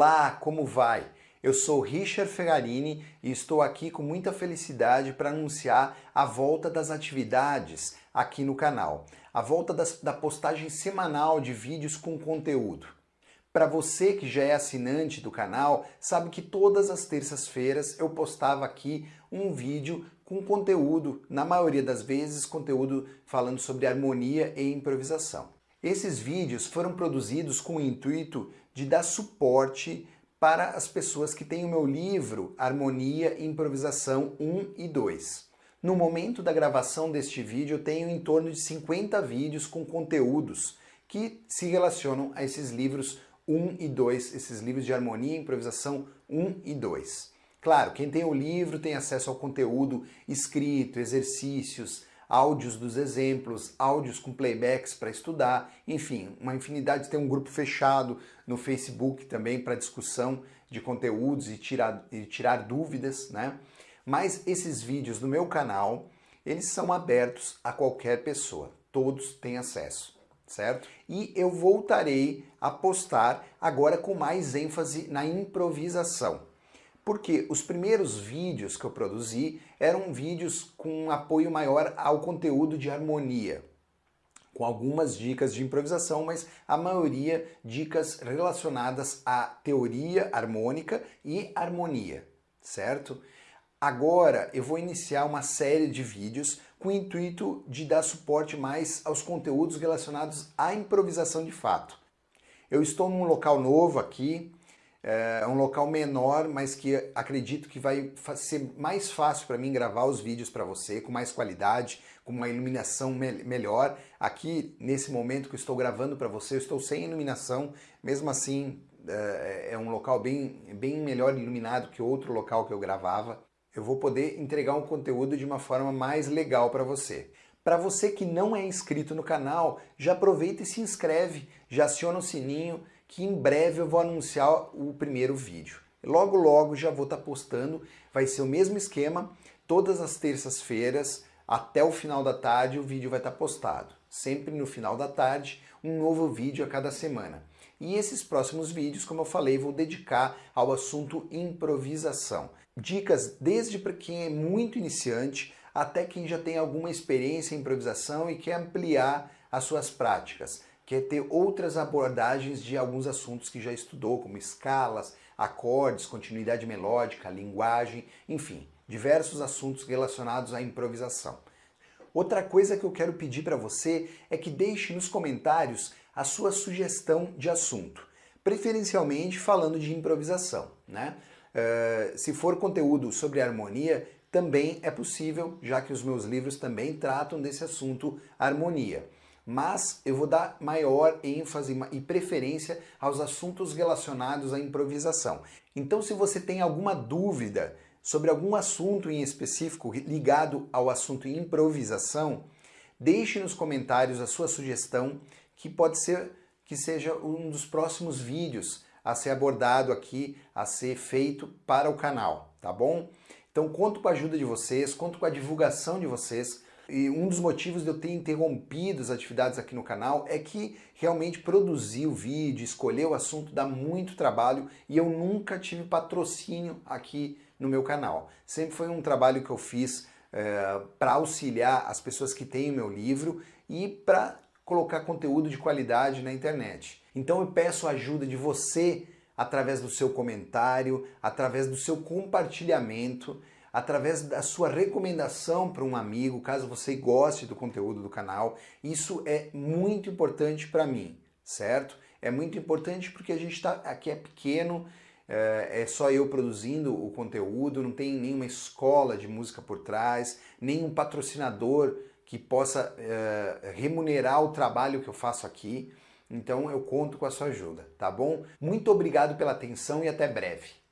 Olá, como vai? Eu sou Richard Ferrarini e estou aqui com muita felicidade para anunciar a volta das atividades aqui no canal. A volta das, da postagem semanal de vídeos com conteúdo. Para você que já é assinante do canal, sabe que todas as terças-feiras eu postava aqui um vídeo com conteúdo, na maioria das vezes conteúdo falando sobre harmonia e improvisação. Esses vídeos foram produzidos com o intuito de dar suporte para as pessoas que têm o meu livro Harmonia e Improvisação 1 e 2. No momento da gravação deste vídeo eu tenho em torno de 50 vídeos com conteúdos que se relacionam a esses livros 1 e 2, esses livros de harmonia e improvisação 1 e 2. Claro, quem tem o livro tem acesso ao conteúdo escrito, exercícios, áudios dos exemplos, áudios com playbacks para estudar, enfim, uma infinidade. Tem um grupo fechado no Facebook também para discussão de conteúdos e tirar, e tirar dúvidas, né? Mas esses vídeos no meu canal, eles são abertos a qualquer pessoa, todos têm acesso, certo? E eu voltarei a postar agora com mais ênfase na improvisação porque os primeiros vídeos que eu produzi eram vídeos com um apoio maior ao conteúdo de harmonia, com algumas dicas de improvisação, mas a maioria dicas relacionadas à teoria harmônica e harmonia, certo? Agora eu vou iniciar uma série de vídeos com o intuito de dar suporte mais aos conteúdos relacionados à improvisação de fato. Eu estou num local novo aqui, é um local menor, mas que acredito que vai ser mais fácil para mim gravar os vídeos para você, com mais qualidade, com uma iluminação me melhor. Aqui, nesse momento que estou gravando para você, eu estou sem iluminação, mesmo assim é, é um local bem, bem melhor iluminado que outro local que eu gravava. Eu vou poder entregar um conteúdo de uma forma mais legal para você. Para você que não é inscrito no canal, já aproveita e se inscreve, já aciona o sininho, que em breve eu vou anunciar o primeiro vídeo. Logo, logo já vou estar tá postando, vai ser o mesmo esquema, todas as terças-feiras, até o final da tarde o vídeo vai estar tá postado. Sempre no final da tarde, um novo vídeo a cada semana. E esses próximos vídeos, como eu falei, vou dedicar ao assunto improvisação. Dicas desde para quem é muito iniciante até quem já tem alguma experiência em improvisação e quer ampliar as suas práticas quer ter outras abordagens de alguns assuntos que já estudou, como escalas, acordes, continuidade melódica, linguagem, enfim, diversos assuntos relacionados à improvisação. Outra coisa que eu quero pedir para você é que deixe nos comentários a sua sugestão de assunto, preferencialmente falando de improvisação. Né? Uh, se for conteúdo sobre harmonia, também é possível, já que os meus livros também tratam desse assunto harmonia mas eu vou dar maior ênfase e preferência aos assuntos relacionados à improvisação. Então se você tem alguma dúvida sobre algum assunto em específico ligado ao assunto improvisação, deixe nos comentários a sua sugestão que pode ser que seja um dos próximos vídeos a ser abordado aqui, a ser feito para o canal, tá bom? Então conto com a ajuda de vocês, conto com a divulgação de vocês, e um dos motivos de eu ter interrompido as atividades aqui no canal é que realmente produzir o vídeo, escolher o assunto dá muito trabalho e eu nunca tive patrocínio aqui no meu canal. Sempre foi um trabalho que eu fiz é, para auxiliar as pessoas que têm o meu livro e para colocar conteúdo de qualidade na internet. Então eu peço a ajuda de você através do seu comentário, através do seu compartilhamento, através da sua recomendação para um amigo, caso você goste do conteúdo do canal. Isso é muito importante para mim, certo? É muito importante porque a gente está aqui é pequeno, é, é só eu produzindo o conteúdo, não tem nenhuma escola de música por trás, nenhum patrocinador que possa é, remunerar o trabalho que eu faço aqui. Então eu conto com a sua ajuda, tá bom? Muito obrigado pela atenção e até breve.